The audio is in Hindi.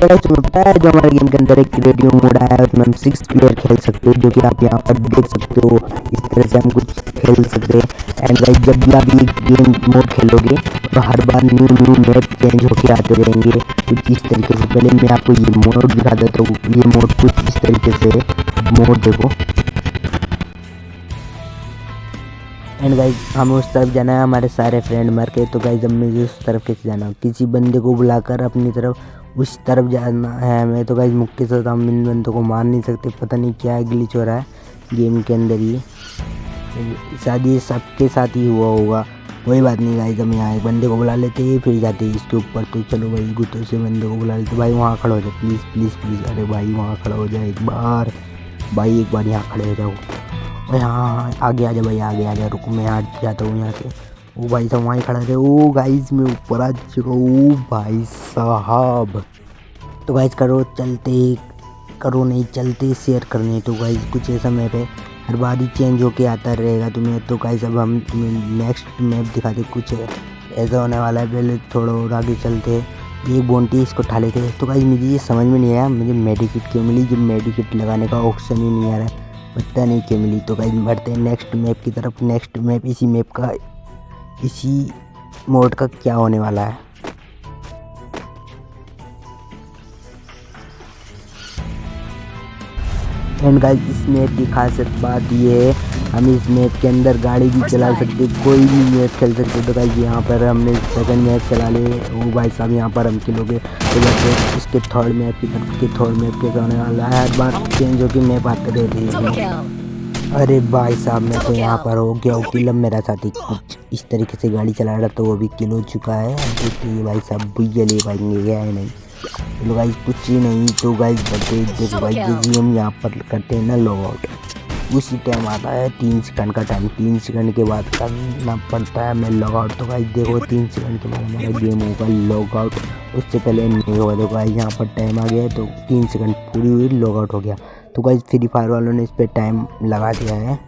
तुम्हें पता है जो हमारे गेम के अंदर एक रेडियो मोड आया है, उसमें हम सिक्स प्लेयर खेल सकते हो, जो कि आप यहाँ पर देख सकते हो। इस तरह से हम कुछ खेल सकते हैं। एंड गाइस जब भी आप ये गेम मोड खेलोगे तो हर बार न्यू न्यू मैप चेंज होके आते रहेंगे। कुछ इस तरीके से। पहले मैं आपको ये मोड दिखा देता हूँ। ये मोड कुछ इस तरीके से मोड देखो। एंड गाइज़ हमें उस तरफ़ जाना है, हमारे सारे फ्रेंड मर के। तो गाइज़ मुझे उस तरफ़ कैसे जाना? किसी बंदे को बुलाकर अपनी तरफ़ उस तरफ़ जाना है। हमें तो गाइज़ मुक्के से हम इन बंदों को मार नहीं सकते। पता नहीं क्या ग्लिच हो रहा है गेम के अंदर ही शायद ये सबके साथ ही हुआ होगा। कोई बात नहीं गाइज़ हम यहाँ एक बंदे को बुला लेते हैं, फिर जाते हैं इसके ऊपर। तो चलो भाई, गुत्तों से बंदे को बुला लेते भाई वहाँ खड़ा हो जाए प्लीज़ प्लीज़ प्लीज़ अरे भाई वहाँ खड़ा हो जाए एक बार। भाई एक बार यहाँ खड़े हो जाओ। हाँ हाँ आगे आ जा भाई, आगे आ जा रुको, मैं यहाँ जाता हूँ यहाँ से। ओ भाई साहब, वहीं खड़ा थे। ओ गाइस मैं ऊपर आ चुका हूँ। भाई साहब। तो गाइस करो, चलते, करो नहीं, चलते शेयर करने तो गाइस कुछ ऐसा मैप है। हर बार ही चेंज होके आता रहेगा तुम्हें। तो गाइस अब हम तुम्हें नेक्स्ट मैप दिखाते, कुछ ऐसा होने वाला है। पहले थोड़ा और आगे चलते। ये बोनटी इसको उठा लेते। तो गाइस मुझे ये समझ में नहीं आया। मुझे मेडिकिट क्यों मिली? जो मेडिकिट लगाने का ऑप्शन ही नहीं आ रहा है। पता नहीं क्यों मिली। तो गाइज़ बढ़ते हैं नेक्स्ट मैप की तरफ़। नेक्स्ट मैप इसी मैप का इसी मोड का क्या होने वाला है? एंड गाइज़ इस मैप की खासियत बात ये है हम इस मैप के अंदर गाड़ी भी चला सकते कोई भी मैप खेल सकते। तो गाइज़ यहाँ पर हमने सेकंड मैप चला ले। वो भाई साहब यहाँ पर हम खेलोगे। तो जैसे इसके थर्ड मैप की तरफ़ के थर्ड मैप के होने वाला है। हर बार चेंज होकर मैप आते रहते हैं अरे भाई साहब मैं तो यहाँ पर हो गया किल अब मेरा साथी। कुछ इस तरीके से गाड़ी चला रहा तो वो भी किल हो चुका है। देखिए भाई साहब भैया ले पाएँगे गया है नहीं। चलो गाइज़ कुछ ही नहीं तो गाइज़ बटे देखो भाई जैसे हम यहाँ पर करते हैं ना लॉग आउट उसी टाइम आता है तीन सेकंड का टाइम तीन सेकंड के बाद करना पड़ता है मैं लॉग आउट तो गाइज़ देखो तीन सेकंड के बाद हमारा गेम होगा लॉग आउट उससे पहले नहीं होगा देखो गाइज़ यहाँ पर टाइम आ गया तो तीन सेकंड पूरी हुई लॉग आउट हो गया। तो गाइज़ फ्री फायर वालों ने इस पर टाइम लगा दिया है।